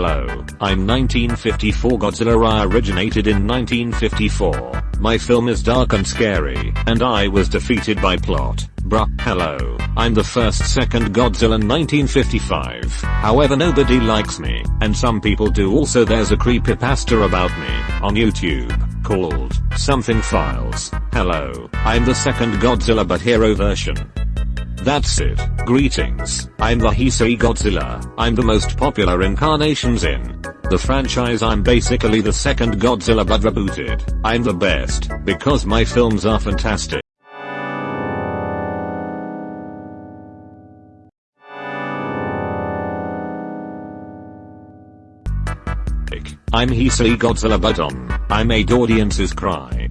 Hello, I'm 1954 Godzilla I originated in 1954. My film is dark and scary, and I was defeated by plot. Bruh, hello, I'm the first second Godzilla 1955. However nobody likes me, and some people do also there's a creepypasta about me, on YouTube, called, Something Files. Hello, I'm the second Godzilla but hero version. That's it. Greetings. I'm the Heisei Godzilla. I'm the most popular incarnations in the franchise. I'm basically the second Godzilla but rebooted. I'm the best because my films are fantastic. I'm Heisei Godzilla but um, I made audiences cry.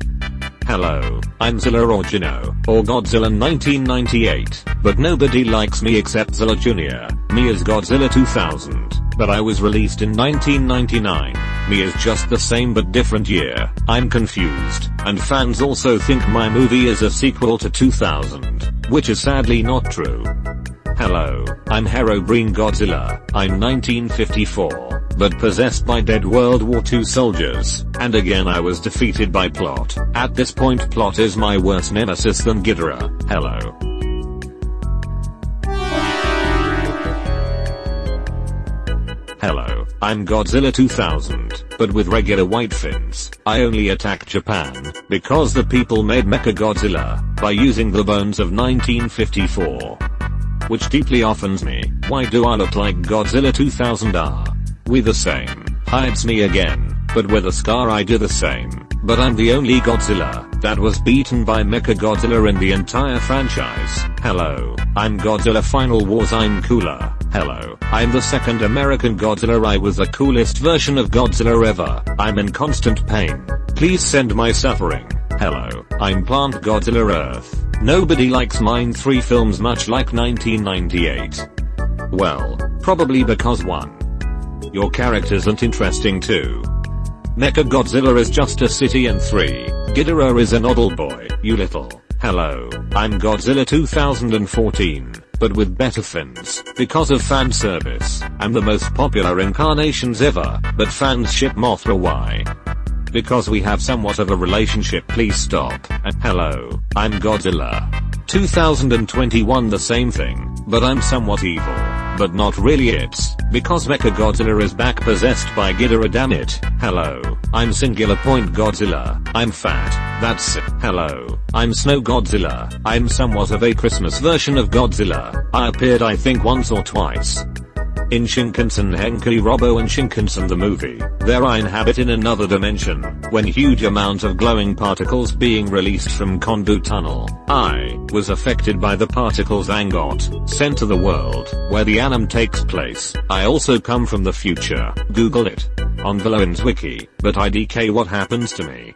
Hello, I'm Zilla or Gino, or Godzilla 1998, but nobody likes me except Zilla Jr., me as Godzilla 2000, but I was released in 1999, me is just the same but different year, I'm confused, and fans also think my movie is a sequel to 2000, which is sadly not true. Hello, I'm Herobrine Godzilla, I'm 1954, but possessed by dead World War II soldiers, and again I was defeated by Plot. At this point Plot is my worst nemesis than Ghidorah. Hello. Hello, I'm Godzilla 2000, but with regular white fins. I only attack Japan, because the people made Mecha Godzilla, by using the bones of 1954 which deeply offends me. Why do I look like Godzilla 2000 are? We the same. Hides me again, but with a scar I do the same. But I'm the only Godzilla that was beaten by Mechagodzilla in the entire franchise. Hello, I'm Godzilla Final Wars I'm cooler. Hello, I'm the second American Godzilla I was the coolest version of Godzilla ever. I'm in constant pain. Please send my suffering. Hello, I'm Plant Godzilla Earth. Nobody likes mine 3 films much like 1998. Well, probably because 1. Your characters aren't interesting too. Mecha Godzilla is just a city and 3. Ghidorah is an oddle boy, you little. Hello, I'm Godzilla 2014, but with better fins, because of fan service. I'm the most popular incarnations ever, but fans ship Mothra why? Because we have somewhat of a relationship please stop. And hello, I'm Godzilla. 2021 the same thing, but I'm somewhat evil. But not really it's, because Mechagodzilla is back possessed by Ghidorah damn it. Hello, I'm Singular Point Godzilla, I'm fat, that's it. Hello, I'm Snow Godzilla, I'm somewhat of a Christmas version of Godzilla. I appeared I think once or twice. In Shinkansen Henkei Robo and Shinkansen the movie, there I inhabit in another dimension, when huge amount of glowing particles being released from Kondu Tunnel. I was affected by the particles and got sent to the world, where the anime takes place. I also come from the future, google it. On Valoins wiki, but IDK what happens to me,